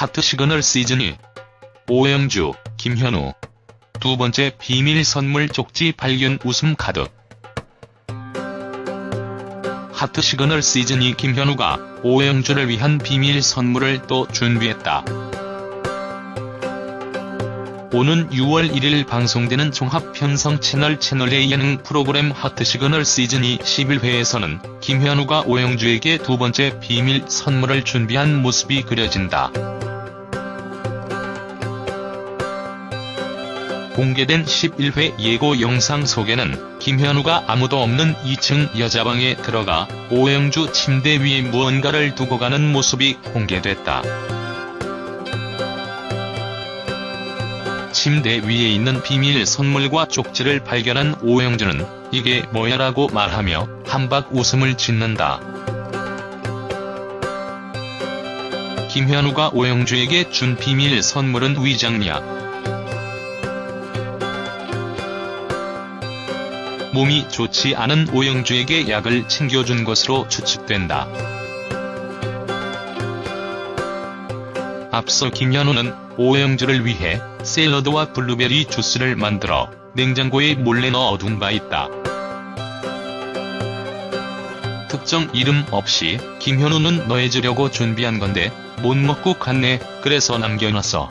하트 시그널 시즌2 오영주, 김현우 두 번째 비밀 선물 쪽지 발견 웃음 가득 하트 시그널 시즌2 김현우가 오영주를 위한 비밀 선물을 또 준비했다. 오는 6월 1일 방송되는 종합편성 채널 채널A 예능 프로그램 하트 시그널 시즌2 11회에서는 김현우가 오영주에게 두 번째 비밀 선물을 준비한 모습이 그려진다. 공개된 11회 예고 영상 속에는 김현우가 아무도 없는 2층 여자방에 들어가 오영주 침대 위에 무언가를 두고 가는 모습이 공개됐다. 침대 위에 있는 비밀 선물과 쪽지를 발견한 오영주는 이게 뭐야 라고 말하며 한박 웃음을 짓는다. 김현우가 오영주에게 준 비밀 선물은 위장약. 몸이 좋지 않은 오영주에게 약을 챙겨준 것으로 추측된다. 앞서 김현우는 오영주를 위해 샐러드와 블루베리 주스를 만들어 냉장고에 몰래 넣어둔 바 있다. 특정 이름 없이 김현우는 너해주려고 준비한 건데 못 먹고 갔네 그래서 남겨놨어.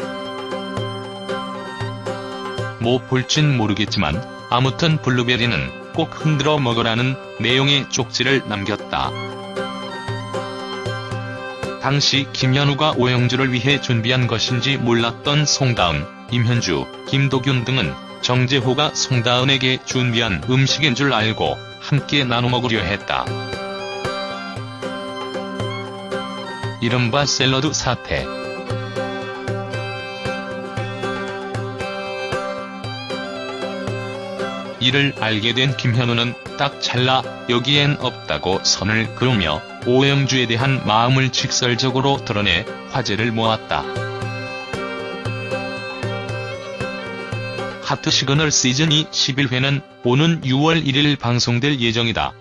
뭐 볼진 모르겠지만 아무튼 블루베리는 꼭 흔들어 먹으라는 내용의 쪽지를 남겼다. 당시 김현우가 오영주를 위해 준비한 것인지 몰랐던 송다은, 임현주, 김도균 등은 정재호가 송다은에게 준비한 음식인 줄 알고 함께 나눠 먹으려 했다. 이른바 샐러드 사태. 이를 알게 된 김현우는 딱 잘라 여기엔 없다고 선을 그으며 오영주에 대한 마음을 직설적으로 드러내 화제를 모았다. 하트 시그널 시즌 2 11회는 오는 6월 1일 방송될 예정이다.